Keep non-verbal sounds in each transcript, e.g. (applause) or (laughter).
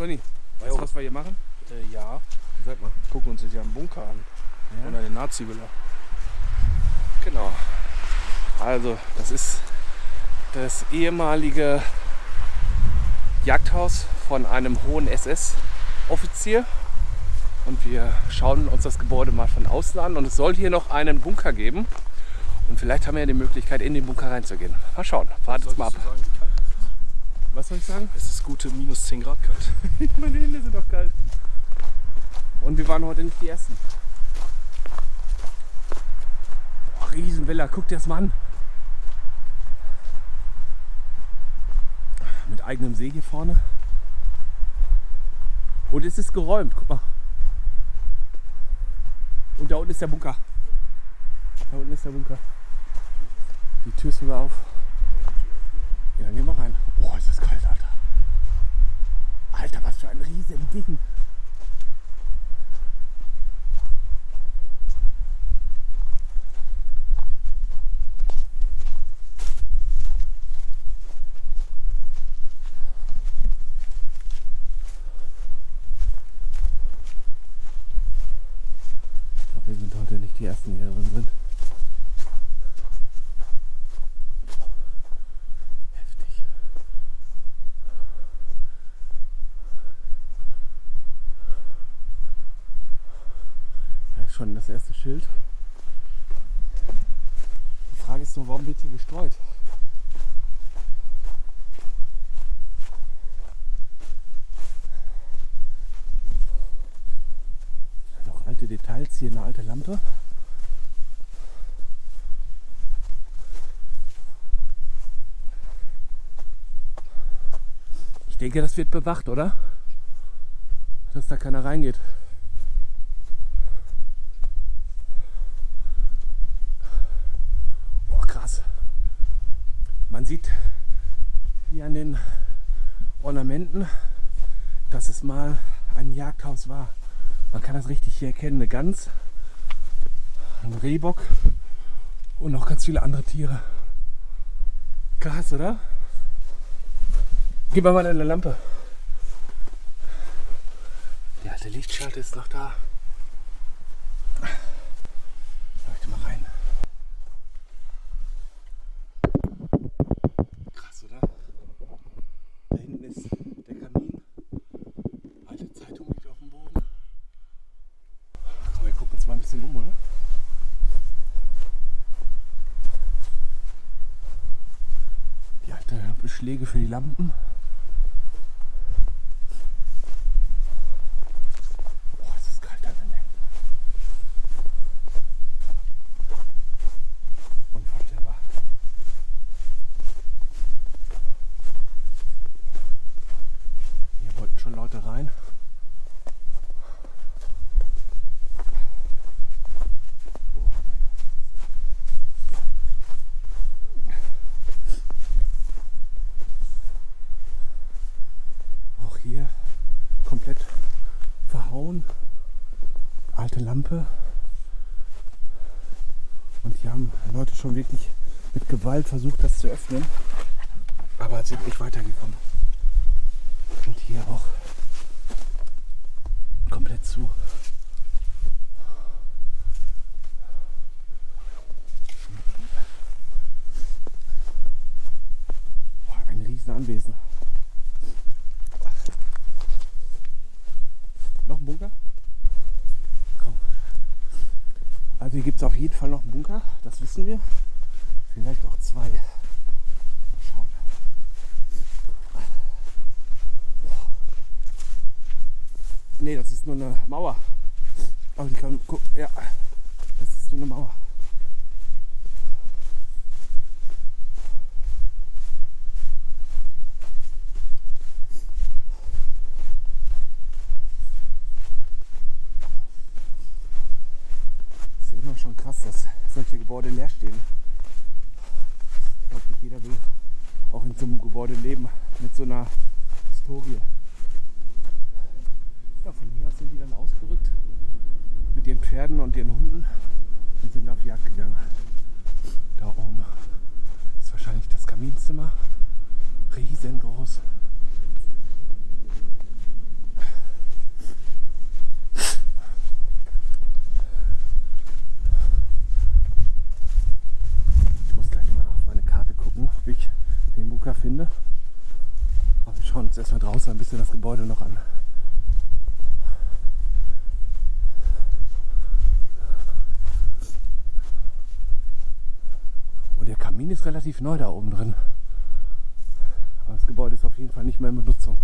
Conny, weißt du, was wir hier machen? Äh, ja, Sag mal. gucken uns jetzt ja einen Bunker an. Ja. Oder den Nazi-Villa. Genau. Also, das ist das ehemalige Jagdhaus von einem hohen SS-Offizier. Und wir schauen uns das Gebäude mal von außen an. Und es soll hier noch einen Bunker geben. Und vielleicht haben wir ja die Möglichkeit, in den Bunker reinzugehen. Mal schauen. Wartet mal ab. Solltest du sagen, wie kalt es ist? Was soll ich sagen? Es ist gute minus 10 Grad kalt. (laughs) Meine Hände sind doch kalt. Und wir waren heute nicht die Ersten. Boah, Riesenvilla, guck dir das mal an. Mit eigenem See hier vorne. Und es ist geräumt, guck mal. Und da unten ist der Bunker. Da unten ist der Bunker. Die Tür ist sogar auf. Ja, dann gehen wir rein. Oh, ist das kalt, Alter. Alter, was für ein riesen Ding. Ich glaube, wir sind heute nicht die Ersten, die hier drin sind. Heftig. Da ist schon das erste Schild. Die Frage ist nur, warum wird hier gestreut? Noch alte Details, hier eine alte Lampe. Ich denke, das wird bewacht, oder? Dass da keiner reingeht. Boah, krass. Man sieht hier an den Ornamenten, dass es mal ein Jagdhaus war. Man kann das richtig hier erkennen. Eine Gans, ein Rehbock und noch ganz viele andere Tiere. Krass, oder? Gib mir mal eine Lampe. Die alte Lichtschalter ist noch da. Leuchte mal rein. Krass, oder? Da hinten ist der Kamin. Alte Zeitung liegt auf dem Boden. Komm, wir gucken uns mal ein bisschen um, oder? Die alte Beschläge für die Lampen. Boah, es ist kalt da drin. ey. Unvorstellbar. Hier wollten schon Leute rein. Oh, mein Gott. Auch hier komplett verhauen. Alte Lampe. Und hier haben Leute schon wirklich mit Gewalt versucht, das zu öffnen. Aber sind nicht weitergekommen. Und hier auch komplett zu. Boah, ein riesen Anwesen. Noch ein Bunker? Komm. Also hier gibt es auf jeden Fall noch einen Bunker, das wissen wir. Vielleicht auch zwei. Schauen. Nee, das ist nur eine Mauer. Aber die kann gucken. Ja, das ist nur eine Mauer. ist immer schon krass, dass solche Gebäude leer stehen. Ich glaube, nicht jeder will auch in so einem Gebäude leben mit so einer Historie. Ja, von hier aus sind die dann ausgerückt mit ihren Pferden und ihren Hunden und sind auf Jagd gegangen. Da oben ist wahrscheinlich das Kaminzimmer. Riesengroß. finde. Aber wir schauen uns erstmal draußen ein bisschen das Gebäude noch an. Und der Kamin ist relativ neu da oben drin. Aber das Gebäude ist auf jeden Fall nicht mehr in Benutzung.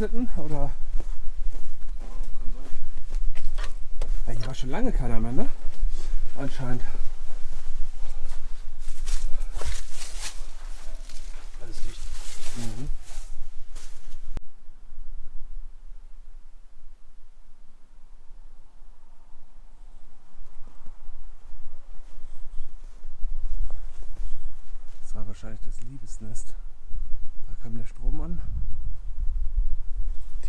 Bediensteten oder? Ja, hier war schon lange keiner mehr, ne? Anscheinend. Alles dicht. Mhm. Das war wahrscheinlich das Liebesnest. Da kam der Strom an.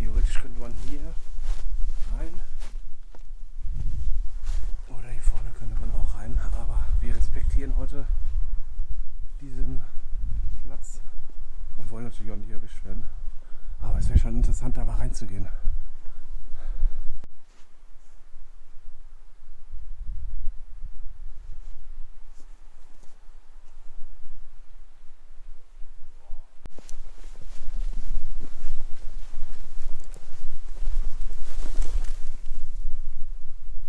Theoretisch könnte man hier rein. Oder hier vorne könnte man auch rein. Aber respektieren heute diesen Platz und wollen natürlich auch nicht erwischt werden. Aber es wäre schon interessant, da mal reinzugehen.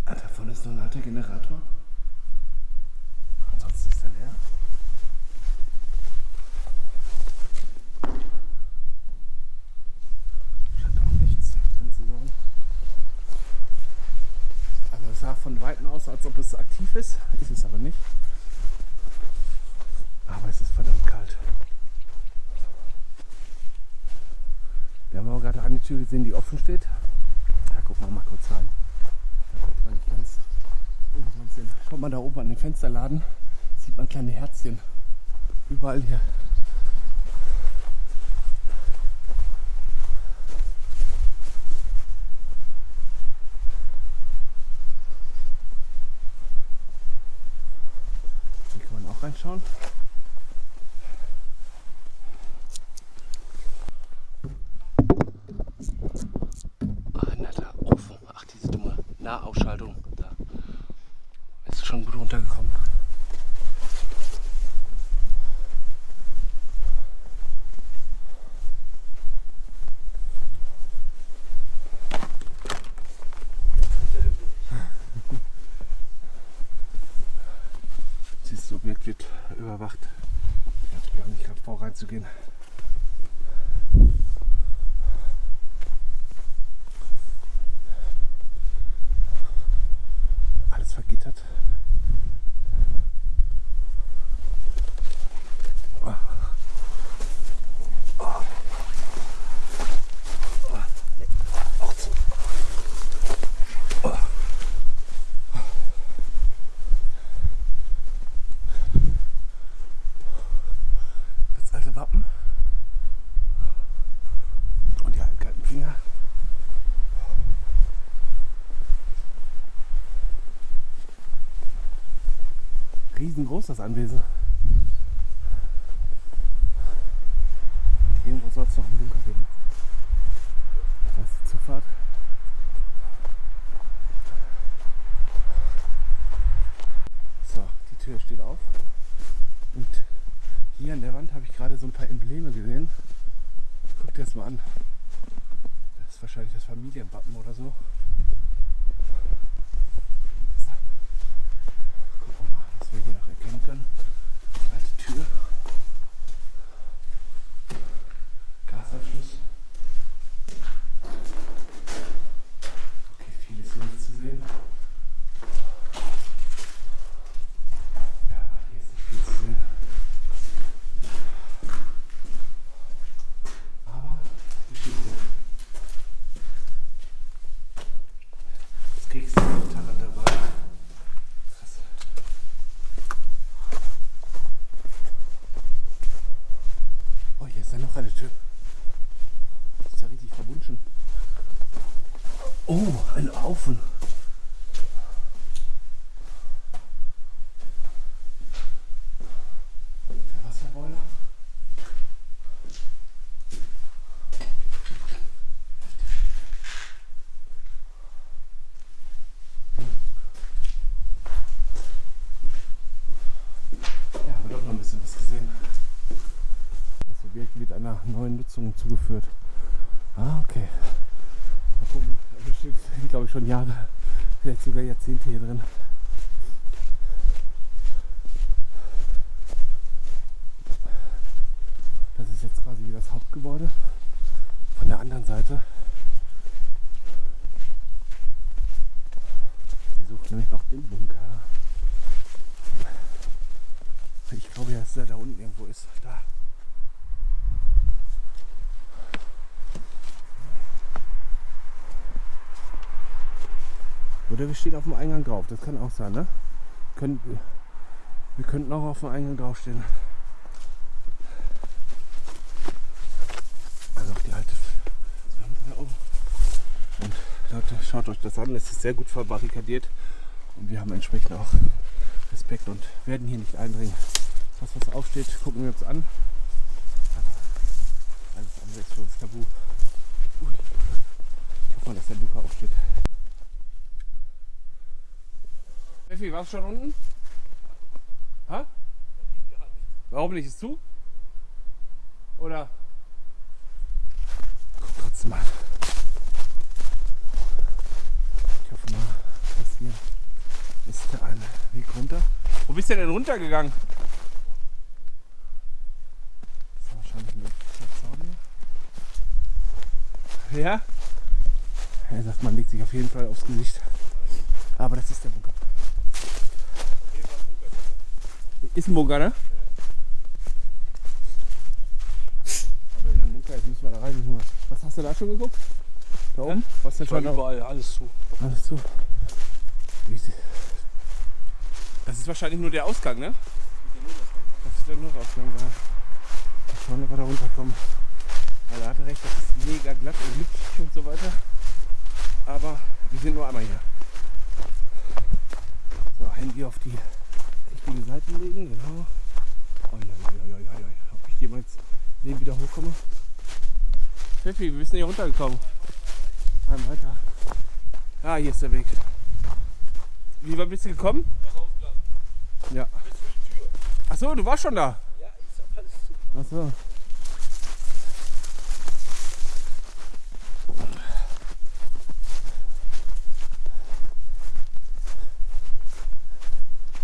Ah, Davon ist noch ein alter Generator. Ansonsten ist er leer. Scheint auch nichts drin zu sein. Also es sah von Weitem aus, als ist. Ist es aber nicht. Aber es ist verdammt kalt. Wir haben aber gerade eine Tür gesehen, die offen steht. Da gucken wir mal kurz rein. Da sollte man nicht ganz umsonst sehen. Schaut mal da oben an den Fensterladen. Sieht man kleine Herzchen. Überall hier. Hier kann man auch reinschauen. Ah, ein netter Ofen. Ach, diese dumme Nahausschaltung. Da ist schon gut runtergekommen. Dieses Objekt wird überwacht. Ich habe gar nicht gerade vor reinzugehen. Alles vergittert. Auch zu. Das alte Wappen. Und die alten Finger. Riesengroß das Anwesen. Und irgendwo soll es noch einen Bunker geben. Da ist die Zufahrt. So, die Tür steht auf. Und hier an der Wand habe ich gerade so ein paar Embleme gesehen. Guck dir das mal an. Das ist wahrscheinlich das Familienwappen oder. So. Gucken wir mal, was wir hier noch erkennen können. Alte Tür. Gasanschluss. Okay, viel ist hier nicht zu sehen. Ja, hier ist nicht viel zu sehen. Aber Geschichte. Das Kriegsgitarre dabei. Krass. hier ist ja noch eine Tür. Das ist ja richtig verwunschen. Oh, ein Aufen. Der Wasserboiler. Ja, haben wir doch noch ein bisschen was gesehen. Das Objekt wird einer neuen Nutzung zugeführt. Ah, okay. Mal gucken, da bestimmt sind, glaube ich, schon Jahre, vielleicht sogar Jahrzehnte hier drin. Das ist jetzt quasi wie das Hauptgebäude. Von der anderen Seite. Wir suchen nämlich noch den Bunker. Ich glaube ja, dass er da unten irgendwo ist. Da. Oder wir stehen auf dem Eingang drauf. Das kann auch sein, ne? Können, wir könnten auch auf dem Eingang draufstehen. Also auf die alte. Und Leute, schaut euch das an. Es ist sehr gut verbarrikadiert. Und wir haben entsprechend auch Respekt und werden hier nicht eindringen. Das, was aufsteht, gucken wir uns an. Alles andere ist für uns tabu. Ui. Ich hoffe mal, dass der Bunker aufsteht. Steffi, warst du schon unten? Ha? Warum nicht? Ist zu? Oder? Guck trotzdem mal. Ich hoffe mal, dass hier ist der eine Weg runter. Wo bist du denn runtergegangen? Das ist wahrscheinlich ein Zaun hier. Ja? Er sagt, man legt sich auf jeden Fall aufs Gesicht. Aber das ist der Bunker. Ist ein Bunker, ne? Aber wenn ein Bunker ist, müssen wir da rein. Nur. Was hast du da schon geguckt? Da oben? Was denn Ich war schon da- überall, alles zu. Alles zu. Das ist wahrscheinlich nur der Ausgang, ne? Das ist der Notausgang da. Mal schauen, ob wir da runterkommen. Weil er hatte recht, das ist mega glatt und glitschig und so weiter. Aber wir sind nur einmal hier. So, Handy auf die richtigen Seiten legen, genau. Oi, oi, oi, oi, oi, oi. Ob ich jemals neben wieder hochkomme? Pfeffi, wir sind hier runtergekommen. Ein weiter. Ah, hier ist der Weg. Wie weit bist du gekommen? Ja. Ach so, du warst schon da. Ja, ich hab alles zu. Ach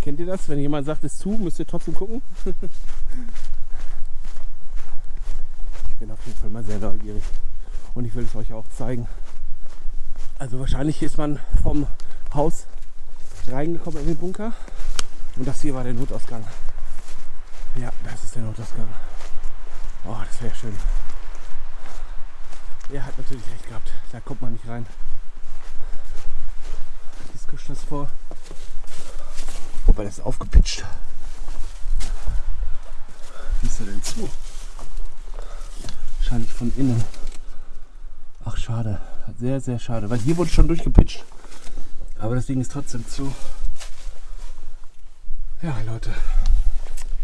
Kennt ihr das? Wenn jemand sagt, es ist zu, müsst ihr trotzdem gucken. ich bin auf jeden Fall mal sehr neugierig und ich will es euch auch zeigen. Also wahrscheinlich ist man vom Haus reingekommen in den Bunker und das hier war der Notausgang. Ja, das ist der Notausgang. Oh, das wäre schön. Er hat natürlich recht gehabt. Da kommt man nicht rein. Das vor. Wobei das ist aufgepitcht. Wie ist er denn zu? Wahrscheinlich von innen. Ach, schade. Sehr, sehr schade. Weil hier wurde schon durchgepitcht. Aber das Ding ist trotzdem zu. Ja, Leute.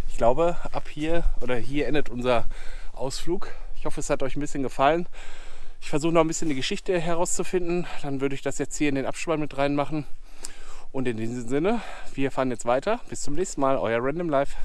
Ich glaube, ab hier oder hier endet unser Ausflug. Ich hoffe, es hat euch ein bisschen gefallen. Ich versuche noch ein bisschen die Geschichte herauszufinden. Dann würde ich das jetzt hier in den Abspann mit reinmachen. Und in diesem Sinne, wir fahren jetzt weiter. Bis zum nächsten Mal. Euer Random Life.